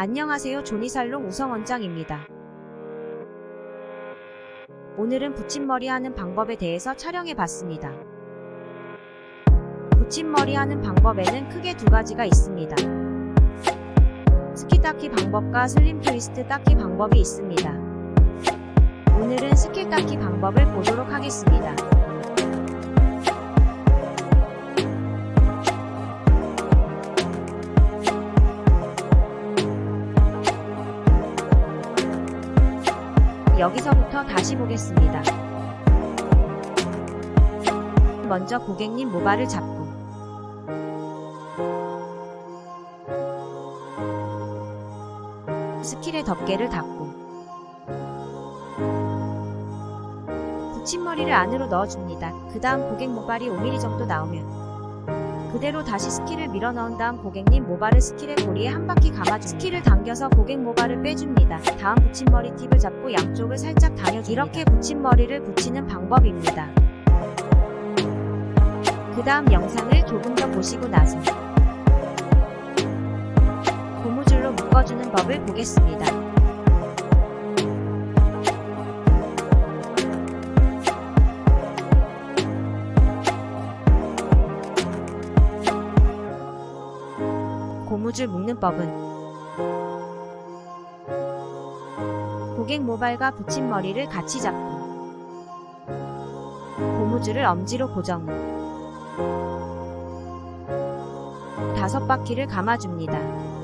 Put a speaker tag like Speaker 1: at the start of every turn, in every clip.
Speaker 1: 안녕하세요 조니살롱 우성원장입니다. 오늘은 붙임머리 하는 방법에 대해서 촬영해 봤습니다. 붙임머리 하는 방법에는 크게 두 가지가 있습니다. 스킬 땋기 방법과 슬림 트위스트 땋기 방법이 있습니다. 오늘은 스킬 땋기 방법을 보도록 하겠습니다. 여기서부터 다시 보겠습니다. 먼저 고객님 모발을 잡고 스킬의 덮개를 닫고 붙임머리를 안으로 넣어줍니다. 그 다음 고객 모발이 5mm 정도 나오면 그대로 다시 스킬을 밀어 넣은 다음 고객님 모발을 스킬의 고리에 한 바퀴 감아줍니다. 스킬을 당겨서 고객 모발을 빼줍니다. 다음 붙임머리 팁을 잡고 양쪽을 살짝 당겨줍니다. 이렇게 붙임머리를 붙이는 방법입니다. 그 다음 영상을 조금 더 보시고 나서 고무줄로 묶어주는 법을 보겠습니다. 고무줄 묶는 법은 고객 모발과 붙임머리를 같이 잡고 고무줄을 엄지로 고정 후 다섯 바퀴를 감아줍니다.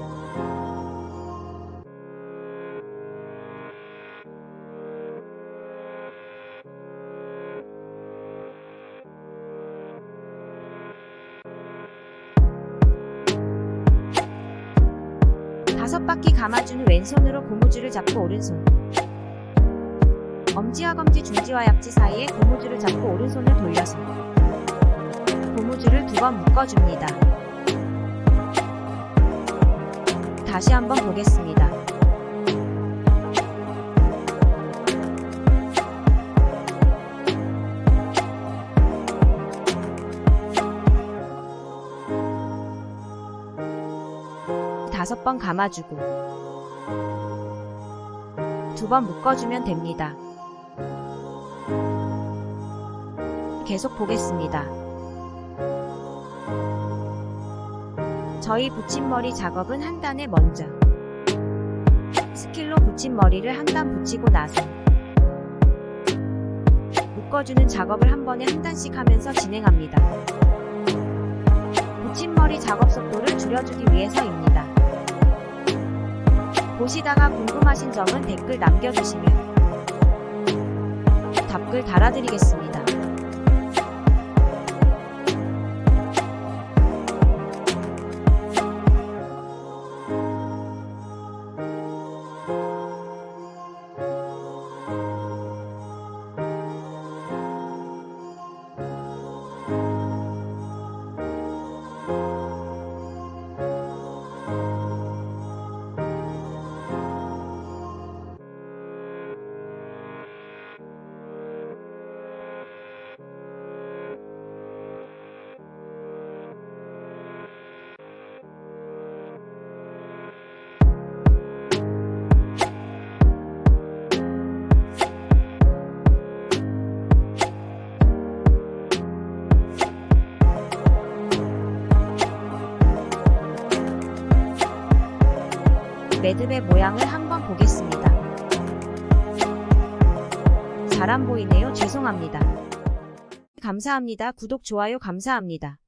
Speaker 1: 다섯 바퀴 감아준 후 왼손으로 고무줄을 잡고 오른손 엄지와 검지 중지와 약지 사이에 고무줄을 잡고 오른손을 돌려서 고무줄을 두 번 묶어줍니다. 다시 한번 보겠습니다. 다섯 번 감아주고 두 번 묶어주면 됩니다. 계속 보겠습니다. 저희 붙임머리 작업은 한 단에 먼저 스킬로 붙임머리를 한 단 붙이고 나서 묶어주는 작업을 한 번에 한 단씩 하면서 진행합니다. 붙임머리 작업 속도를 줄여주기 위해서입니다. 보시다가 궁금하신 점은 댓글 남겨주시면 답글 달아드리겠습니다. 매듭의 모양을 한번 보겠습니다. 잘 안 보이네요. 죄송합니다. 감사합니다. 구독, 좋아요 감사합니다.